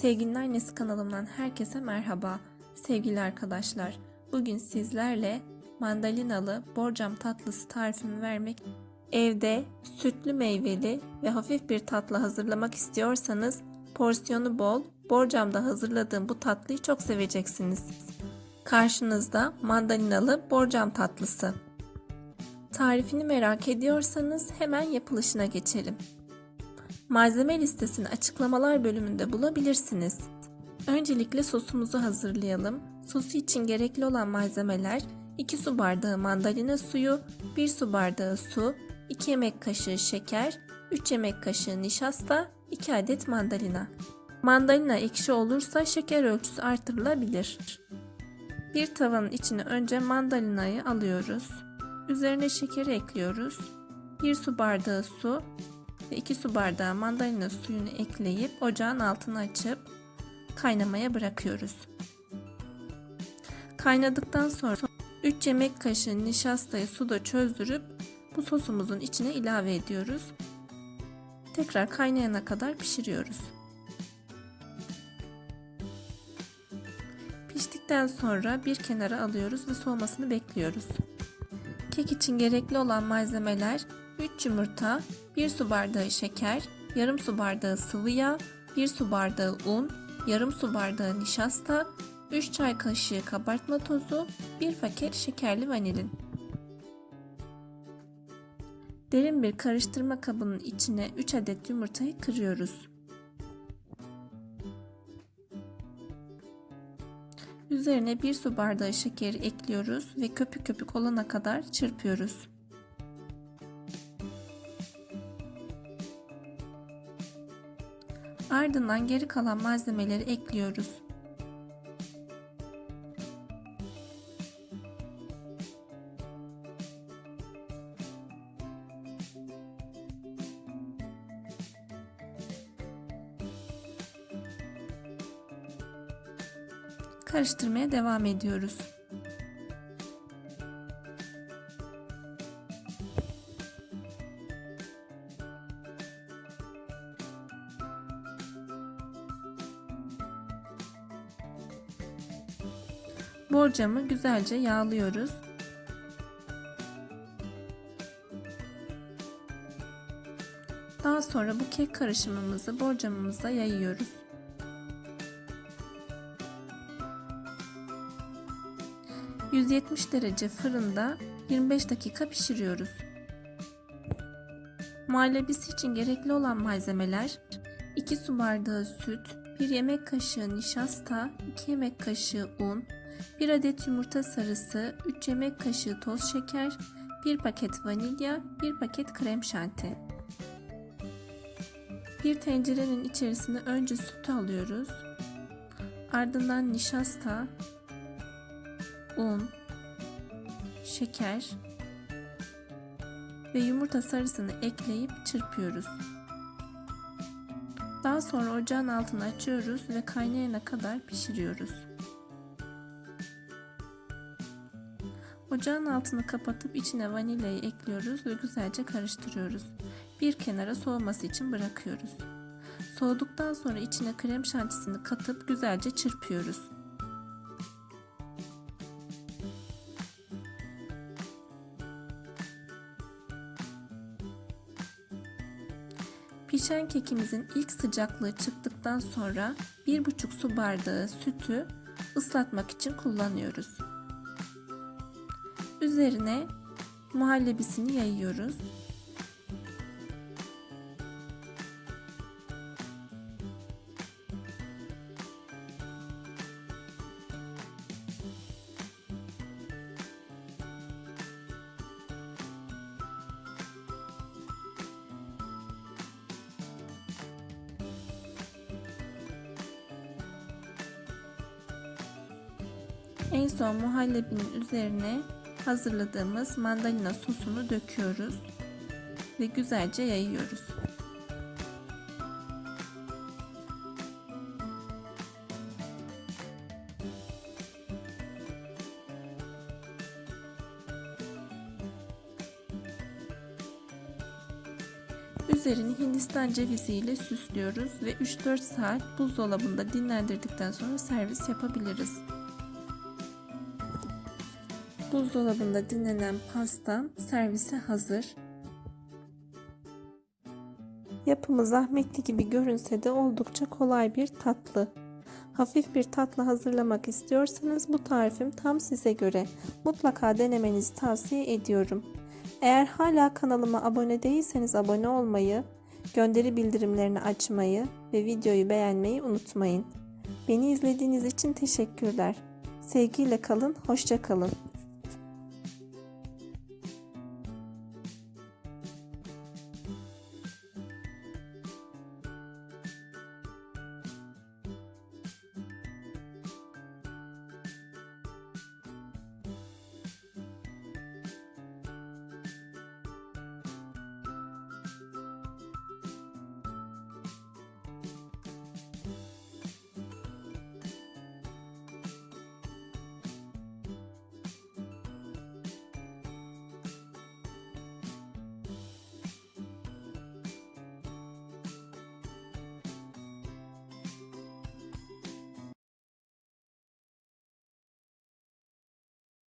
Sevginin Annesi kanalımdan herkese merhaba. Sevgili arkadaşlar, bugün sizlerle mandalinalı borcam tatlısı tarifimi vermek Evde sütlü meyveli ve hafif bir tatlı hazırlamak istiyorsanız porsiyonu bol, borcamda hazırladığım bu tatlıyı çok seveceksiniz. Karşınızda mandalinalı borcam tatlısı. Tarifini merak ediyorsanız hemen yapılışına geçelim. Malzeme listesini açıklamalar bölümünde bulabilirsiniz. Öncelikle sosumuzu hazırlayalım. Sosu için gerekli olan malzemeler 2 su bardağı mandalina suyu, 1 su bardağı su, 2 yemek kaşığı şeker, 3 yemek kaşığı nişasta, 2 adet mandalina. Mandalina ekşi olursa şeker ölçüsü artırılabilir. Bir tavanın içine önce mandalinayı alıyoruz. Üzerine şekeri ekliyoruz. 1 su bardağı su ve 2 su bardağı mandalina suyunu ekleyip ocağın altını açıp kaynamaya bırakıyoruz. Kaynadıktan sonra 3 yemek kaşığı nişastayı suda çözdürüp bu sosumuzun içine ilave ediyoruz. Tekrar kaynayana kadar pişiriyoruz. Piştikten sonra bir kenara alıyoruz ve soğumasını bekliyoruz. Kek için gerekli olan malzemeler 3 yumurta, 1 su bardağı şeker, yarım su bardağı sıvı yağ, 1 su bardağı un, yarım su bardağı nişasta, 3 çay kaşığı kabartma tozu, 1 paket şekerli vanilin. Derin bir karıştırma kabının içine 3 adet yumurtayı kırıyoruz. Üzerine 1 su bardağı şekeri ekliyoruz ve köpük köpük olana kadar çırpıyoruz. Ardından geri kalan malzemeleri ekliyoruz. Karıştırmaya devam ediyoruz. Borcamı güzelce yağlıyoruz. Daha sonra bu kek karışımımızı borcamımıza yayıyoruz. 170 derece fırında 25 dakika pişiriyoruz. Muhallebisi için gerekli olan malzemeler 2 su bardağı süt, 1 yemek kaşığı nişasta, 2 yemek kaşığı un, 1 adet yumurta sarısı, 3 yemek kaşığı toz şeker, 1 paket vanilya, 1 paket krem şanti. Bir tencerenin içerisine önce sütü alıyoruz. Ardından nişasta, un, şeker ve yumurta sarısını ekleyip çırpıyoruz. Daha sonra ocağın altını açıyoruz ve kaynayana kadar pişiriyoruz. Ocağın altını kapatıp içine vanilyayı ekliyoruz ve güzelce karıştırıyoruz. Bir kenara soğuması için bırakıyoruz. Soğuduktan sonra içine krem şantisini katıp güzelce çırpıyoruz. Pişen kekimizin ilk sıcaklığı çıktıktan sonra 1,5 su bardağı sütü ıslatmak için kullanıyoruz. Üzerine muhallebisini yayıyoruz. En son muhallebinin üzerine hazırladığımız mandalina sosunu döküyoruz ve güzelce yayıyoruz. Üzerini Hindistan cevizi ile süslüyoruz ve 3-4 saat buzdolabında dinlendirdikten sonra servis yapabiliriz. Buzdolabında dinlenen pastam servise hazır. Yapımı zahmetli gibi görünse de oldukça kolay bir tatlı. Hafif bir tatlı hazırlamak istiyorsanız bu tarifim tam size göre. Mutlaka denemenizi tavsiye ediyorum. Eğer hala kanalıma abone değilseniz abone olmayı, gönderi bildirimlerini açmayı ve videoyu beğenmeyi unutmayın. Beni izlediğiniz için teşekkürler. Sevgiyle kalın, hoşça kalın.